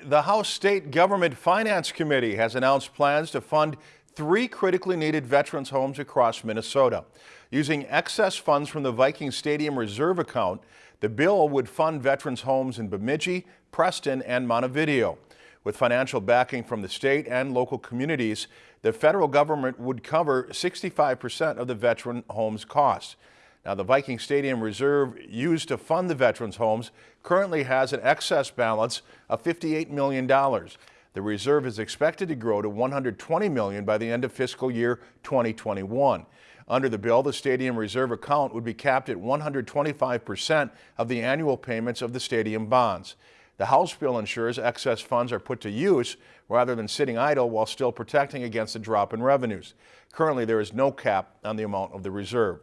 The House State Government Finance Committee has announced plans to fund three critically needed veterans homes across Minnesota. Using excess funds from the Viking Stadium Reserve account, the bill would fund veterans homes in Bemidji, Preston, and Montevideo. With financial backing from the state and local communities, the federal government would cover 65% of the veteran homes costs. Now, the Viking Stadium Reserve used to fund the veterans' homes currently has an excess balance of $58 million. The reserve is expected to grow to 120 million by the end of fiscal year 2021. Under the bill, the stadium reserve account would be capped at 125% of the annual payments of the stadium bonds. The House bill ensures excess funds are put to use rather than sitting idle while still protecting against a drop in revenues. Currently, there is no cap on the amount of the reserve.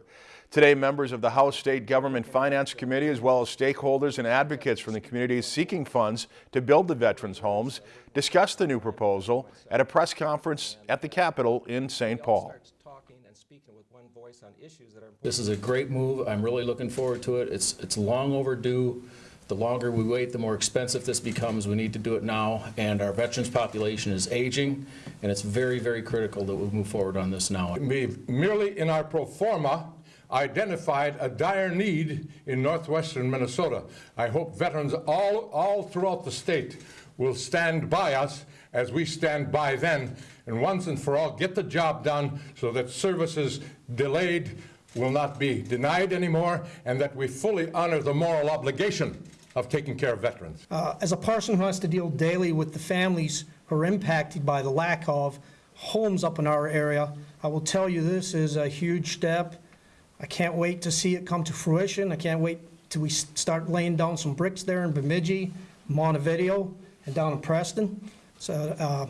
Today, members of the House State Government Finance Committee, as well as stakeholders and advocates from the communities seeking funds to build the veterans' homes, discussed the new proposal at a press conference at the Capitol in St. Paul. This is a great move. I'm really looking forward to it. It's, it's long overdue. The longer we wait, the more expensive this becomes. We need to do it now, and our veterans population is aging, and it's very, very critical that we move forward on this now. We've merely in our pro forma identified a dire need in northwestern Minnesota. I hope veterans all, all throughout the state will stand by us as we stand by them, and once and for all get the job done so that services delayed will not be denied anymore and that we fully honor the moral obligation of taking care of veterans. Uh, as a person who has to deal daily with the families who are impacted by the lack of homes up in our area, I will tell you this is a huge step. I can't wait to see it come to fruition. I can't wait till we start laying down some bricks there in Bemidji, Montevideo, and down in Preston. So uh,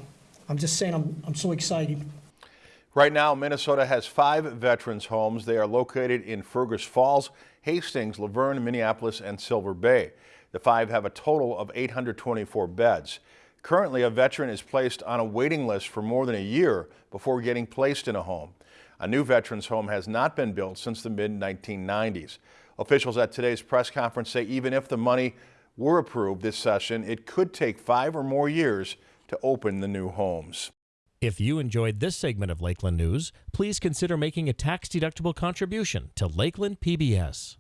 I'm just saying I'm, I'm so excited. Right now, Minnesota has five veterans homes. They are located in Fergus Falls, Hastings, Luverne, Minneapolis, and Silver Bay. The five have a total of 824 beds. Currently, a veteran is placed on a waiting list for more than a year before getting placed in a home. A new veterans home has not been built since the mid-1990s. Officials at today's press conference say even if the money were approved this session, it could take five or more years to open the new homes. If you enjoyed this segment of Lakeland News, please consider making a tax-deductible contribution to Lakeland PBS.